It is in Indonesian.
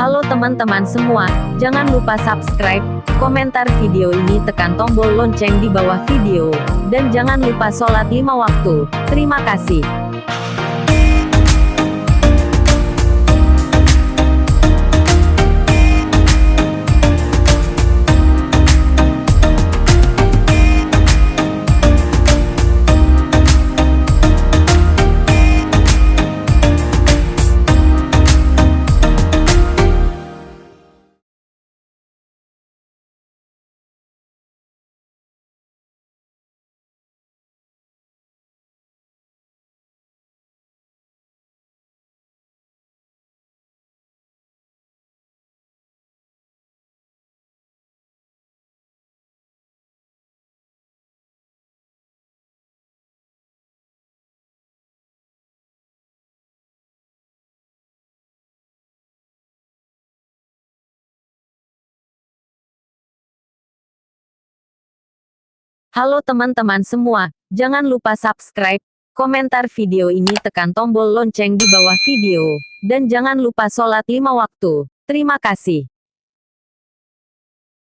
Halo teman-teman semua, jangan lupa subscribe, komentar video ini tekan tombol lonceng di bawah video, dan jangan lupa sholat lima waktu. Terima kasih. Halo teman-teman semua, jangan lupa subscribe, komentar video ini tekan tombol lonceng di bawah video, dan jangan lupa sholat lima waktu. Terima kasih.